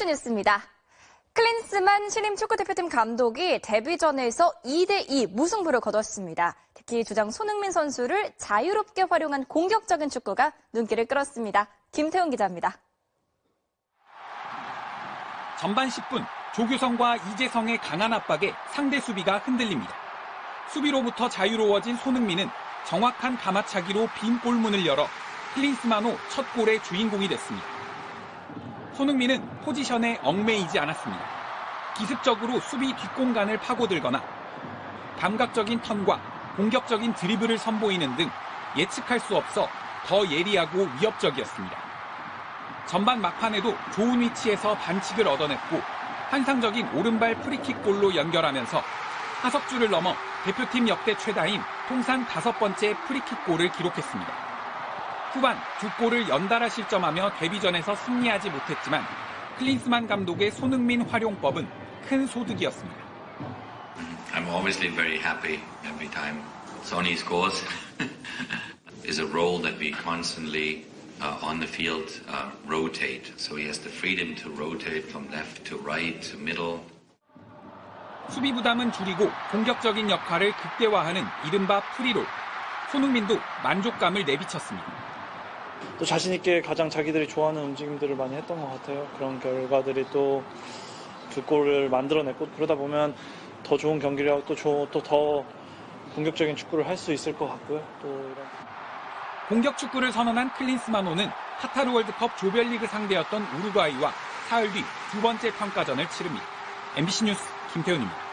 스포츠 뉴스입니다. 클린스만 신임 축구대표팀 감독이 데뷔전에서 2대2 무승부를 거뒀습니다. 특히 주장 손흥민 선수를 자유롭게 활용한 공격적인 축구가 눈길을 끌었습니다. 김태훈 기자입니다. 전반 10분 조규성과 이재성의 강한 압박에 상대 수비가 흔들립니다. 수비로부터 자유로워진 손흥민은 정확한 가마차기로 빈 골문을 열어 클린스만호 첫 골의 주인공이 됐습니다. 손흥민은 포지션에 얽매이지 않았습니다. 기습적으로 수비 뒷공간을 파고들거나 감각적인 턴과 공격적인 드리블을 선보이는 등 예측할 수 없어 더 예리하고 위협적이었습니다. 전반 막판에도 좋은 위치에서 반칙을 얻어냈고 환상적인 오른발 프리킥 골로 연결하면서 하석주를 넘어 대표팀 역대 최다인 통산 다섯 번째 프리킥 골을 기록했습니다. 후반 두 골을 연달아 실점하며 데뷔전에서 승리하지 못했지만 클린스만 감독의 손흥민 활용법은 큰 소득이었습니다. I'm obviously very happy every time Sonny scores. is a role that we constantly uh, on the field uh, rotate. So he has the freedom to rotate from left to right to middle. 수비 부담은 줄이고 공격적인 역할을 극대화하는 이른바 프리롤. 손흥민도 만족감을 내비쳤습니다. 또 자신 있게 가장 자기들이 좋아하는 움직임들을 많이 했던 것 같아요. 그런 결과들이 또 두 골을 만들어냈고 그러다 보면 더 좋은 경기력 또더 공격적인 축구를 할 수 있을 것 같고요. 또 이런 공격 축구를 선언한 클린스만호는 카타르 월드컵 조별리그 상대였던 우루과이와 사흘 뒤 두 번째 평가전을 치릅니다. MBC 뉴스 김태훈입니다.